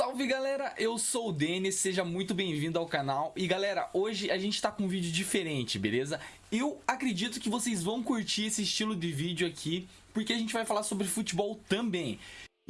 Salve galera, eu sou o Denis, seja muito bem-vindo ao canal. E galera, hoje a gente tá com um vídeo diferente, beleza? Eu acredito que vocês vão curtir esse estilo de vídeo aqui Porque a gente vai falar sobre futebol também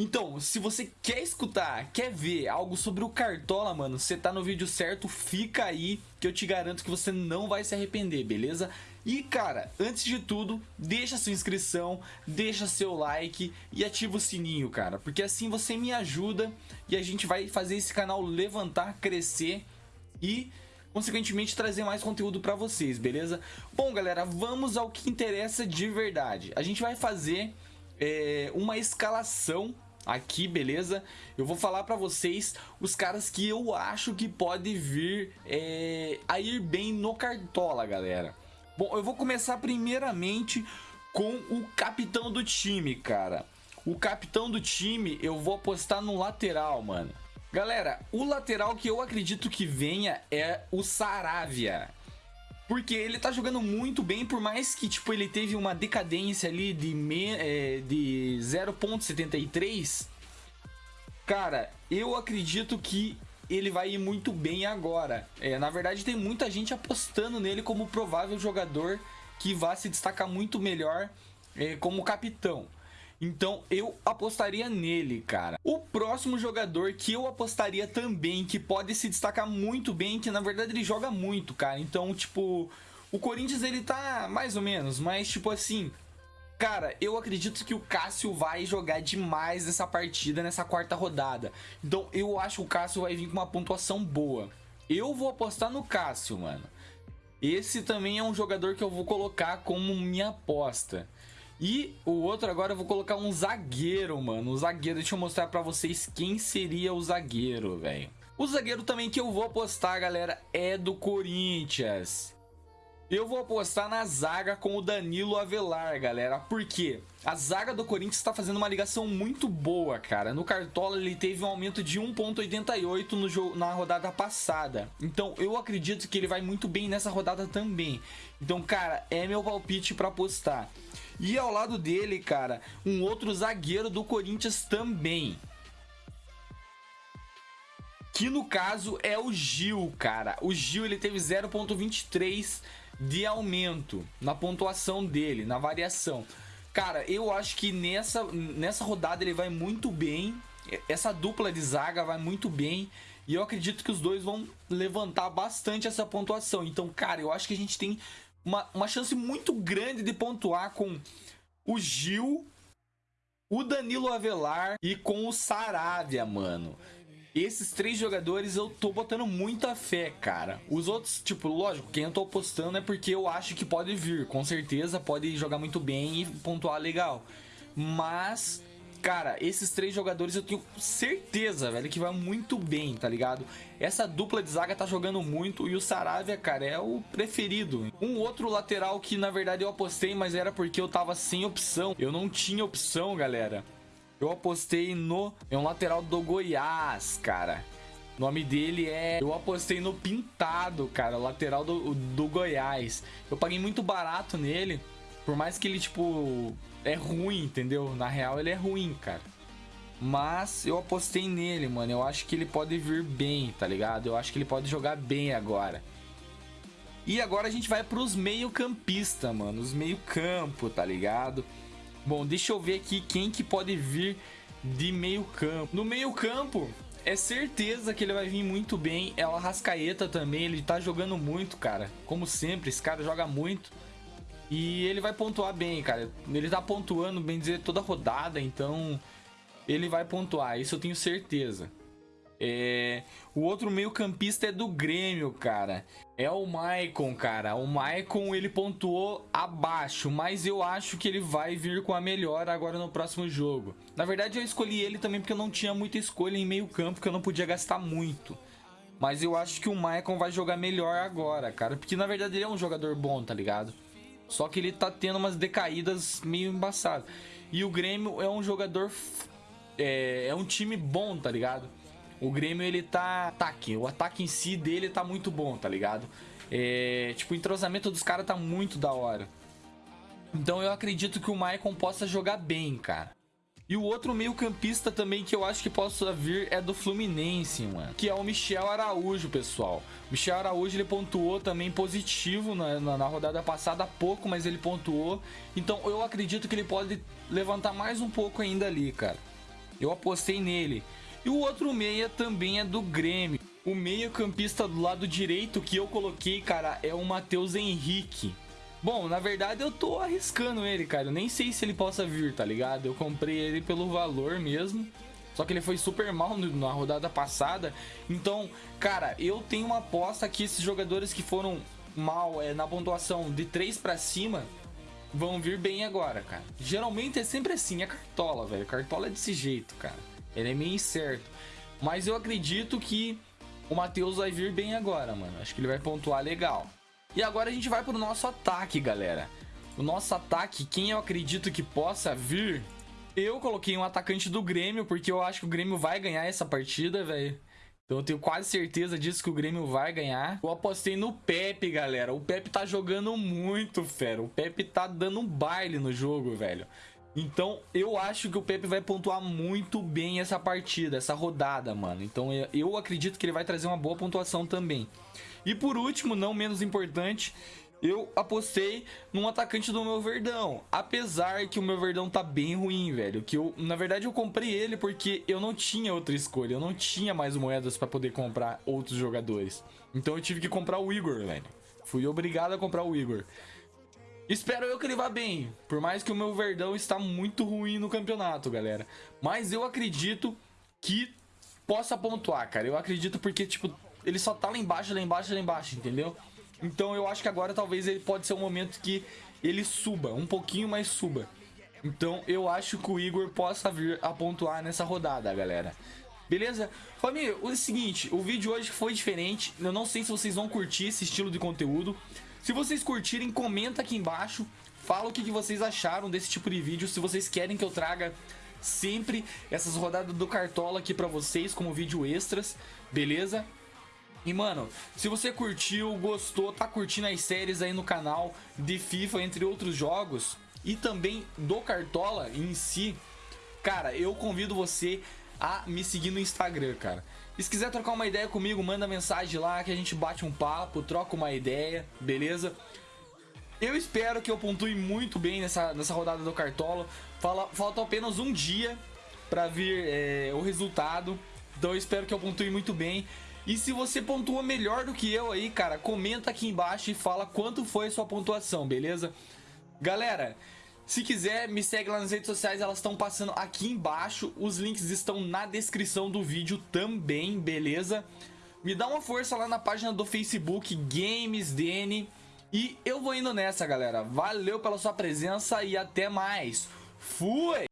então, se você quer escutar, quer ver algo sobre o Cartola, mano, você tá no vídeo certo, fica aí que eu te garanto que você não vai se arrepender, beleza? E cara, antes de tudo, deixa sua inscrição, deixa seu like e ativa o sininho, cara, porque assim você me ajuda e a gente vai fazer esse canal levantar, crescer e consequentemente trazer mais conteúdo para vocês, beleza? Bom, galera, vamos ao que interessa de verdade. A gente vai fazer é, uma escalação aqui, beleza? Eu vou falar pra vocês os caras que eu acho que pode vir é, a ir bem no Cartola, galera. Bom, eu vou começar primeiramente com o capitão do time, cara. O capitão do time eu vou apostar no lateral, mano. Galera, o lateral que eu acredito que venha é o Saravia. Porque ele tá jogando muito bem, por mais que tipo, ele teve uma decadência ali de, é, de 0.73. Cara, eu acredito que ele vai ir muito bem agora. É, na verdade, tem muita gente apostando nele como provável jogador que vai se destacar muito melhor é, como capitão. Então eu apostaria nele, cara. O próximo jogador que eu apostaria também, que pode se destacar muito bem, que na verdade ele joga muito, cara. Então, tipo, o Corinthians ele tá mais ou menos, mas tipo assim, Cara, eu acredito que o Cássio vai jogar demais nessa partida, nessa quarta rodada. Então eu acho que o Cássio vai vir com uma pontuação boa. Eu vou apostar no Cássio, mano. Esse também é um jogador que eu vou colocar como minha aposta. E o outro agora eu vou colocar um zagueiro, mano. O zagueiro, deixa eu mostrar pra vocês quem seria o zagueiro, velho. O zagueiro também que eu vou apostar, galera, é do Corinthians. Eu vou apostar na zaga com o Danilo Avelar, galera. Por quê? A zaga do Corinthians está fazendo uma ligação muito boa, cara. No Cartola ele teve um aumento de 1.88 no jogo na rodada passada. Então eu acredito que ele vai muito bem nessa rodada também. Então, cara, é meu palpite para apostar. E ao lado dele, cara, um outro zagueiro do Corinthians também. Que no caso é o Gil, cara. O Gil ele teve 0.23 de aumento na pontuação dele, na variação. Cara, eu acho que nessa, nessa rodada ele vai muito bem. Essa dupla de zaga vai muito bem. E eu acredito que os dois vão levantar bastante essa pontuação. Então, cara, eu acho que a gente tem uma, uma chance muito grande de pontuar com o Gil, o Danilo Avelar e com o Saravia, mano. Esses três jogadores eu tô botando muita fé, cara. Os outros, tipo, lógico, quem eu tô apostando é porque eu acho que pode vir. Com certeza pode jogar muito bem e pontuar legal. Mas Cara, esses três jogadores eu tenho certeza, velho, que vai muito bem, tá ligado? Essa dupla de zaga tá jogando muito e o Saravia, cara, é o preferido. Um outro lateral que, na verdade, eu apostei, mas era porque eu tava sem opção. Eu não tinha opção, galera. Eu apostei no... É um lateral do Goiás, cara. O nome dele é... Eu apostei no Pintado, cara, lateral do, do Goiás. Eu paguei muito barato nele. Por mais que ele, tipo, é ruim, entendeu? Na real, ele é ruim, cara. Mas eu apostei nele, mano. Eu acho que ele pode vir bem, tá ligado? Eu acho que ele pode jogar bem agora. E agora a gente vai pros meio-campista, mano. Os meio-campo, tá ligado? Bom, deixa eu ver aqui quem que pode vir de meio-campo. No meio-campo, é certeza que ele vai vir muito bem. É o Arrascaeta também, ele tá jogando muito, cara. Como sempre, esse cara joga muito. E ele vai pontuar bem, cara. Ele tá pontuando, bem dizer, toda rodada, então ele vai pontuar, isso eu tenho certeza. É... O outro meio campista é do Grêmio, cara. É o Maicon, cara. O Maicon, ele pontuou abaixo, mas eu acho que ele vai vir com a melhor agora no próximo jogo. Na verdade, eu escolhi ele também porque eu não tinha muita escolha em meio campo, que eu não podia gastar muito. Mas eu acho que o Maicon vai jogar melhor agora, cara. Porque, na verdade, ele é um jogador bom, tá ligado? Só que ele tá tendo umas decaídas meio embaçadas. E o Grêmio é um jogador... É, é um time bom, tá ligado? O Grêmio, ele tá... Ataque. O ataque em si dele tá muito bom, tá ligado? É, tipo, o entrosamento dos caras tá muito da hora. Então eu acredito que o Maicon possa jogar bem, cara. E o outro meio campista também que eu acho que possa vir é do Fluminense, mano. Que é o Michel Araújo, pessoal. O Michel Araújo, ele pontuou também positivo na, na, na, rodada passada, pouco, mas ele pontuou. Então eu acredito que ele pode levantar mais um pouco ainda ali, cara. Eu apostei nele. E o outro meia também é do Grêmio. O meio campista do lado direito que eu coloquei, cara, é o Matheus Henrique. Bom, na verdade eu tô arriscando ele, cara. Eu nem sei se ele possa vir, tá ligado? Eu comprei ele pelo valor mesmo. Só que ele foi super mal na rodada passada. Então, cara, eu tenho uma aposta que esses jogadores que foram mal é, na pontuação de 3 para cima vão vir bem agora, cara. Geralmente é sempre assim, é cartola, velho. Cartola é desse jeito, cara. Ele é meio incerto. Mas eu acredito que o Matheus vai vir bem agora, mano. Acho que ele vai pontuar legal. E agora a gente vai pro nosso ataque, galera. O nosso ataque, quem eu acredito que possa vir... Eu coloquei um atacante do Grêmio, porque eu acho que o Grêmio vai ganhar essa partida, velho. Então eu tenho quase certeza disso que o Grêmio vai ganhar. Eu apostei no Pepe, galera. O Pepe tá jogando muito, fera. O Pepe tá dando um baile no jogo, velho. Então eu acho que o Pepe vai pontuar muito bem essa partida, essa rodada, mano. Então eu acredito que ele vai trazer uma boa pontuação também. E por último, não menos importante, eu apostei num atacante do meu Verdão. Apesar que o meu Verdão tá bem ruim, velho. Que eu, na verdade, eu comprei ele porque eu não tinha outra escolha. Eu não tinha mais moedas para poder comprar outros jogadores. Então eu tive que comprar o Igor, velho. Fui obrigado a comprar o Igor. Espero eu que ele vá bem. Por mais que o meu Verdão está muito ruim no campeonato, galera. Mas eu acredito que possa pontuar, cara. Eu acredito porque, tipo, ele só tá lá embaixo, lá embaixo, lá embaixo, entendeu? Então eu acho que agora talvez ele pode ser um momento que ele suba, um pouquinho mais suba. Então eu acho que o Igor possa vir a pontuar nessa rodada, galera. Beleza? Família, o seguinte, o vídeo hoje foi diferente. Eu não sei se vocês vão curtir esse estilo de conteúdo. Se vocês curtirem, comenta aqui embaixo. Fala o que, que vocês acharam desse tipo de vídeo. Se vocês querem que eu traga sempre essas rodadas do Cartola aqui pra vocês como vídeo extras. Beleza? E, mano, se você curtiu, gostou, tá curtindo as séries aí no canal de FIFA, entre outros jogos, e também do Cartola em si, cara, eu convido você a me seguir no Instagram, cara. E se quiser trocar uma ideia comigo, manda mensagem lá que a gente bate um papo, troca uma ideia, beleza? Eu espero que eu pontue muito bem nessa, nessa rodada do Cartola. Fala, falta apenas um dia para vir é, o resultado. Então eu espero que eu pontue muito bem. E se você pontua melhor do que eu aí, cara, comenta aqui embaixo e fala quanto foi a sua pontuação, beleza? Galera, se quiser, me segue lá nas redes sociais, elas estão passando aqui embaixo. Os links estão na descrição do vídeo também, beleza? Me dá uma força lá na página do Facebook, GamesDN. E eu vou indo nessa, galera. Valeu pela sua presença e até mais. Fui!